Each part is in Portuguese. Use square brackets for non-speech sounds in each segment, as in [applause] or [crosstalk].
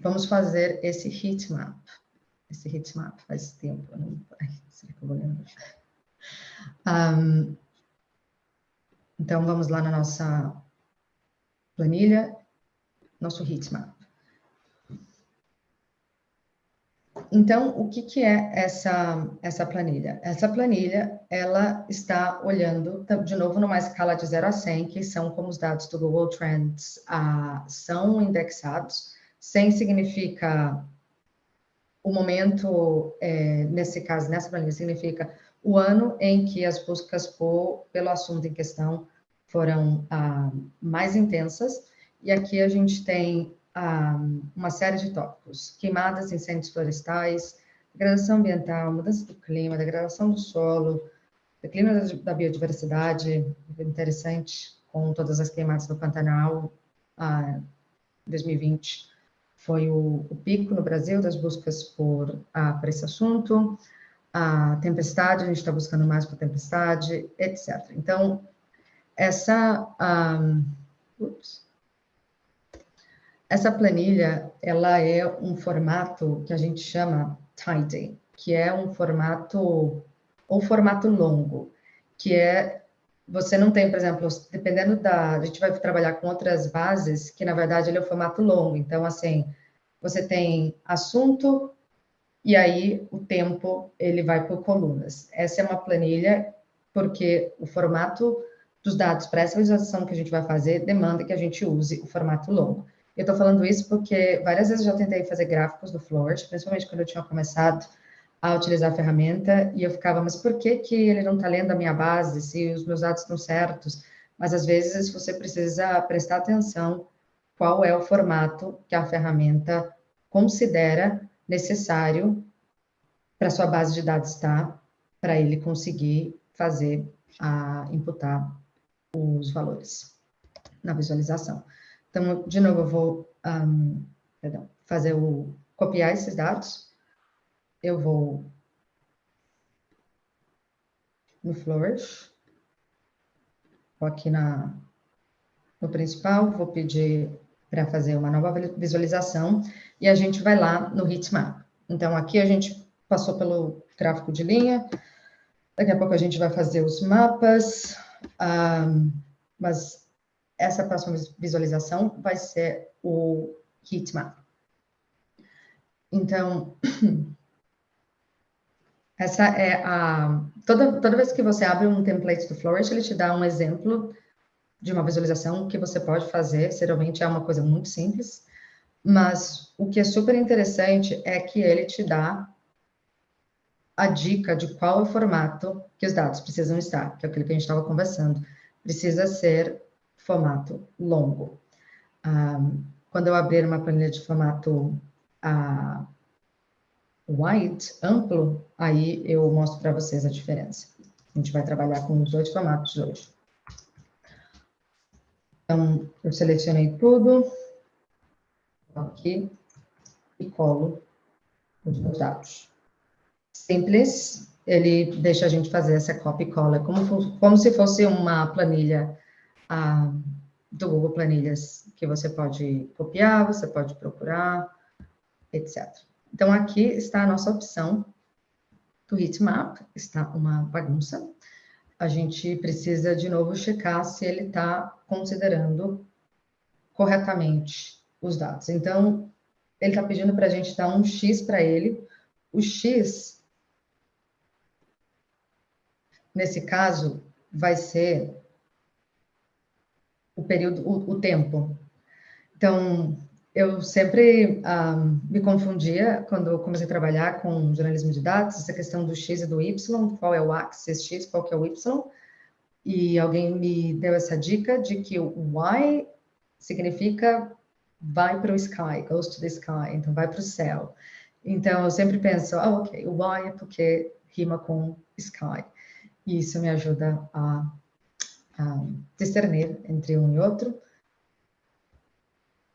vamos fazer esse heat map. Esse heat map faz tempo, não... Um, então, vamos lá na nossa planilha, nosso heat map. Então, o que, que é essa, essa planilha? Essa planilha, ela está olhando, de novo, numa escala de 0 a 100, que são como os dados do Google Trends ah, são indexados. 100 significa o momento, é, nesse caso, nessa planilha, significa o ano em que as buscas por, pelo assunto em questão foram ah, mais intensas. E aqui a gente tem uma série de tópicos: queimadas, incêndios florestais, degradação ambiental, mudança do clima, degradação do solo, declínio da, da biodiversidade, interessante, com todas as queimadas do Pantanal, ah, 2020 foi o, o, pico no Brasil das buscas por, ah, por esse assunto, a tempestade, a gente está buscando mais por tempestade, etc. Então, essa... Ups, essa planilha, ela é um formato que a gente chama tidy, que é um formato, ou formato longo, que é, você não tem, por exemplo, dependendo da, a gente vai trabalhar com outras bases, que na verdade ele é o formato longo, então assim, você tem assunto, e aí o tempo, ele vai por colunas. Essa é uma planilha, porque o formato dos dados para essa visualização que a gente vai fazer demanda que a gente use o formato longo. Eu estou falando isso porque várias vezes eu já tentei fazer gráficos do Flourish, principalmente quando eu tinha começado a utilizar a ferramenta, e eu ficava, mas por que, que ele não está lendo a minha base, se os meus dados estão certos? Mas às vezes você precisa prestar atenção qual é o formato que a ferramenta considera necessário para sua base de dados estar, para ele conseguir fazer, a, imputar os valores na visualização. Então, de novo, eu vou um, perdão, fazer o copiar esses dados. Eu vou no Flourish, vou aqui na, no principal, vou pedir para fazer uma nova visualização e a gente vai lá no Heatmap. Então, aqui a gente passou pelo gráfico de linha, daqui a pouco a gente vai fazer os mapas, um, mas essa próxima visualização vai ser o heatmap. Então, [clears throat] essa é a... Toda, toda vez que você abre um template do Flourish, ele te dá um exemplo de uma visualização que você pode fazer. Geralmente é uma coisa muito simples, mas o que é super interessante é que ele te dá a dica de qual é o formato que os dados precisam estar, que é aquilo que a gente estava conversando. Precisa ser formato longo. Um, quando eu abrir uma planilha de formato uh, wide, amplo, aí eu mostro para vocês a diferença. A gente vai trabalhar com os dois formatos hoje. Então, eu selecionei tudo, aqui, e colo os meus dados. Simples, ele deixa a gente fazer essa copy e cola, como, como se fosse uma planilha ah, do Google Planilhas, que você pode copiar, você pode procurar, etc. Então, aqui está a nossa opção do heatmap, está uma bagunça. A gente precisa, de novo, checar se ele está considerando corretamente os dados. Então, ele está pedindo para a gente dar um X para ele. O X, nesse caso, vai ser o período, o, o tempo. Então, eu sempre um, me confundia quando comecei a trabalhar com jornalismo de dados, essa questão do X e do Y, qual é o axis X, qual que é o Y, e alguém me deu essa dica de que o Y significa vai para o sky, goes to the sky, então vai para o céu. Então, eu sempre penso, ah, ok, o Y é porque rima com sky. E isso me ajuda a discernir entre um e outro.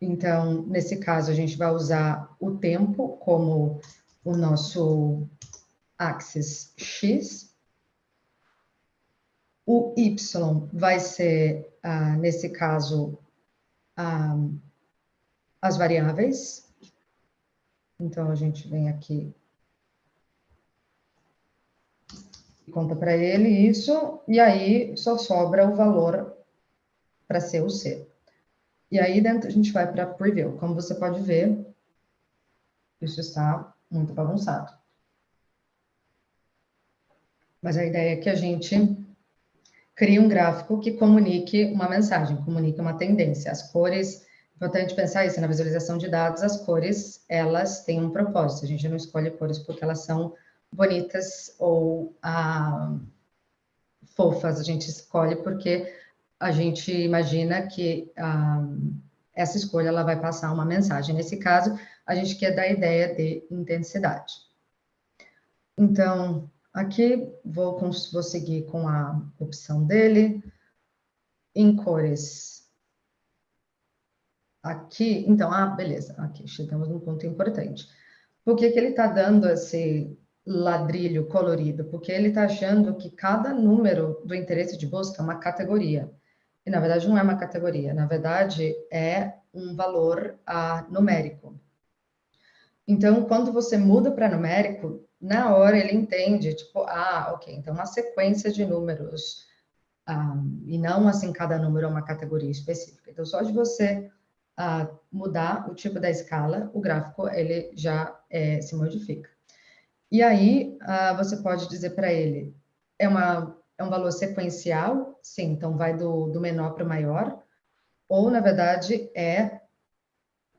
Então, nesse caso, a gente vai usar o tempo como o nosso axis X. O Y vai ser, uh, nesse caso, uh, as variáveis. Então, a gente vem aqui e conta para ele isso, e aí só sobra o valor para ser o C. E aí dentro a gente vai para Preview. Como você pode ver, isso está muito bagunçado. Mas a ideia é que a gente crie um gráfico que comunique uma mensagem, comunique uma tendência. As cores, importante pensar isso, na visualização de dados, as cores, elas têm um propósito. A gente não escolhe cores porque elas são bonitas ou ah, fofas, a gente escolhe porque a gente imagina que ah, essa escolha ela vai passar uma mensagem. Nesse caso, a gente quer dar a ideia de intensidade. Então, aqui vou, vou seguir com a opção dele. Em cores. Aqui, então, ah, beleza. Aqui, chegamos num ponto importante. Por que, que ele está dando esse ladrilho colorido? Porque ele está achando que cada número do interesse de busca é uma categoria. E, na verdade, não é uma categoria. Na verdade, é um valor ah, numérico. Então, quando você muda para numérico, na hora ele entende, tipo, ah, ok, então uma sequência de números, um, e não assim cada número é uma categoria específica. Então, só de você uh, mudar o tipo da escala, o gráfico ele já é, se modifica. E aí, você pode dizer para ele, é, uma, é um valor sequencial? Sim, então vai do, do menor para o maior. Ou, na verdade, é,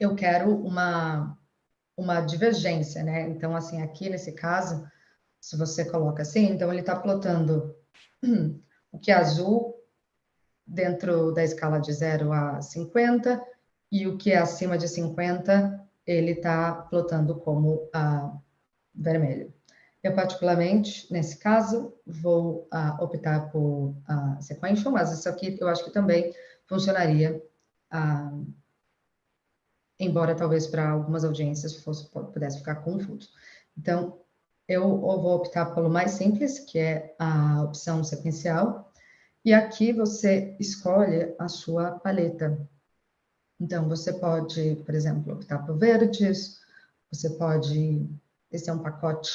eu quero uma, uma divergência, né? Então, assim, aqui nesse caso, se você coloca assim, então ele está plotando o que é azul dentro da escala de 0 a 50 e o que é acima de 50 ele está plotando como uh, vermelho. Eu, particularmente, nesse caso, vou uh, optar por uh, sequential, mas isso aqui eu acho que também funcionaria uh, embora talvez para algumas audiências fosse, pudesse ficar confuso. Então, eu vou optar pelo mais simples, que é a opção sequencial, e aqui você escolhe a sua paleta. Então, você pode, por exemplo, optar por verdes, você pode, esse é um pacote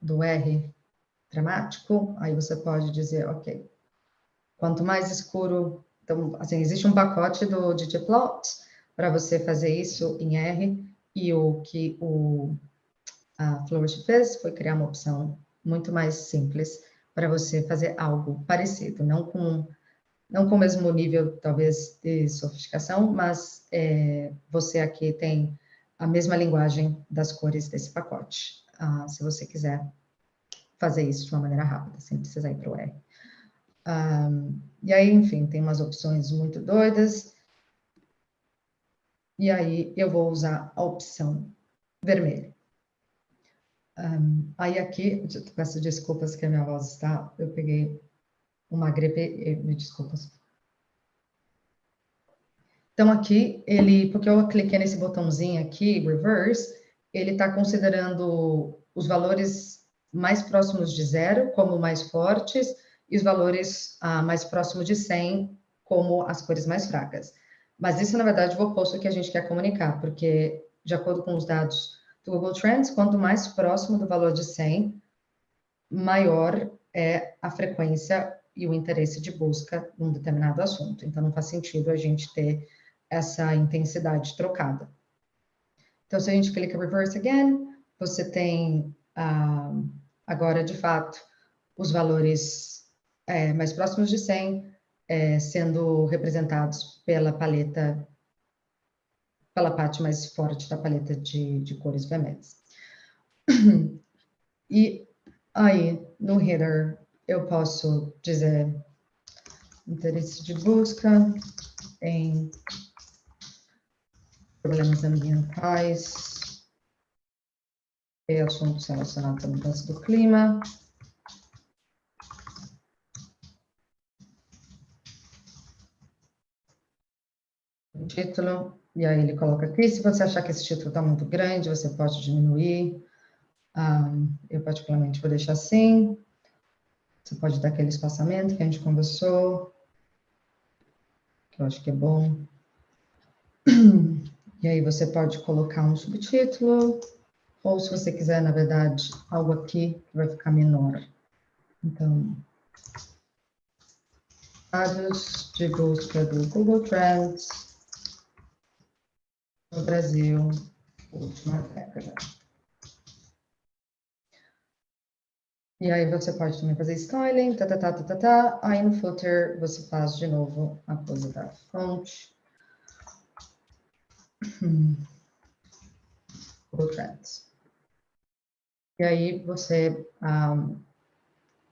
do R dramático, aí você pode dizer, ok, quanto mais escuro, então, assim, existe um pacote do ggplot, para você fazer isso em R, e o que o a Flourish fez foi criar uma opção muito mais simples para você fazer algo parecido, não com não com o mesmo nível, talvez, de sofisticação, mas é, você aqui tem a mesma linguagem das cores desse pacote, uh, se você quiser fazer isso de uma maneira rápida, sem precisar ir para o R. Um, e aí, enfim, tem umas opções muito doidas, e aí eu vou usar a opção vermelho. Um, aí aqui, peço desculpas que a minha voz está, eu peguei uma gripe, me desculpas. Então aqui, ele, porque eu cliquei nesse botãozinho aqui, reverse, ele está considerando os valores mais próximos de zero como mais fortes e os valores ah, mais próximos de 100 como as cores mais fracas. Mas isso, na verdade, é o oposto que a gente quer comunicar, porque, de acordo com os dados do Google Trends, quanto mais próximo do valor de 100, maior é a frequência e o interesse de busca num determinado assunto. Então, não faz sentido a gente ter essa intensidade trocada. Então, se a gente clica Reverse Again, você tem ah, agora, de fato, os valores é, mais próximos de 100, é, sendo representados pela paleta, pela parte mais forte da paleta de, de cores vermelhas. [clears throat] E aí, no header, eu posso dizer interesse de busca em problemas ambientais e assuntos relacionados à mudança do clima. título, e aí ele coloca aqui, se você achar que esse título está muito grande, você pode diminuir, eu particularmente vou deixar assim, você pode dar aquele espaçamento que a gente conversou, que eu acho que é bom. [clears throat] E aí você pode colocar um subtítulo, ou se você quiser, na verdade, algo aqui que vai ficar menor. Então, dados de busca do Google Trends no Brasil, última década. E aí você pode também fazer styling, tá, tá, tá, tá, tá, tá. Aí no footer você faz de novo a coisa da fonte. Google Trends. E aí você, um,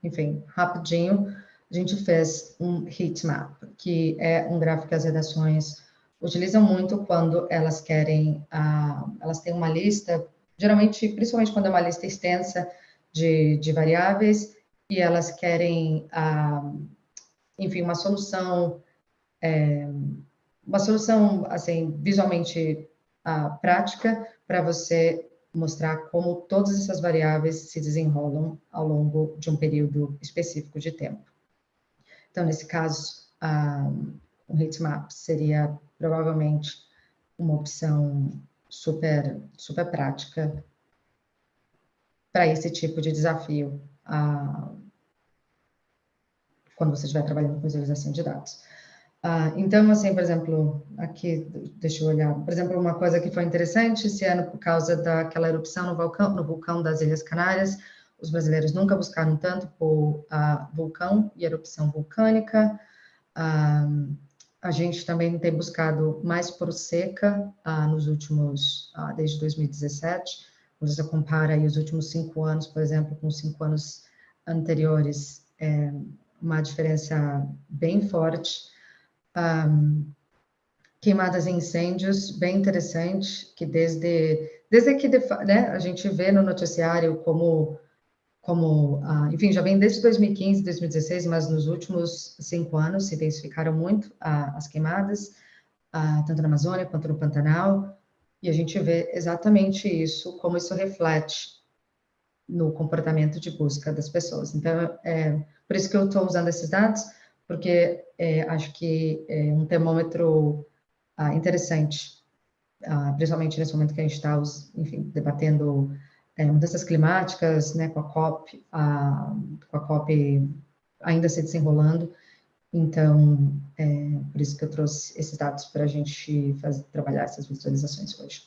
enfim, rapidinho, a gente fez um heat map, que é um gráfico que as redações utilizam muito quando elas querem, uh, elas têm uma lista, geralmente, principalmente quando é uma lista extensa de, de variáveis, e elas querem, uh, enfim, uma solução, é, uma solução, assim, visualmente uh, prática para você mostrar como todas essas variáveis se desenrolam ao longo de um período específico de tempo. Então, nesse caso, um heatmap seria provavelmente uma opção super, super prática para esse tipo de desafio quando você estiver trabalhando com visualização de dados. Uh, então, assim, por exemplo, aqui, deixa eu olhar, por exemplo, uma coisa que foi interessante esse ano por causa daquela erupção no vulcão, no vulcão das Ilhas Canárias, os brasileiros nunca buscaram tanto por uh, vulcão e erupção vulcânica. Uh, a gente também tem buscado mais por seca nos últimos, desde 2017. Quando você compara os últimos cinco anos, por exemplo, com os cinco anos anteriores, é uma diferença bem forte um, queimadas e incêndios, bem interessante, que desde, desde que né, a gente vê no noticiário como, como uh, enfim, já vem desde 2015, 2016, mas nos últimos cinco anos se intensificaram muito uh, as queimadas, uh, tanto na Amazônia quanto no Pantanal, e a gente vê exatamente isso, como isso reflete no comportamento de busca das pessoas. Então, é por isso que eu estou usando esses dados, porque é, acho que é um termômetro ah, interessante, ah, principalmente nesse momento que a gente está, enfim, debatendo é, mudanças climáticas, né, com a COP, a, com a COP ainda se desenrolando. Então, é por isso que eu trouxe esses dados para a gente fazer, trabalhar essas visualizações hoje.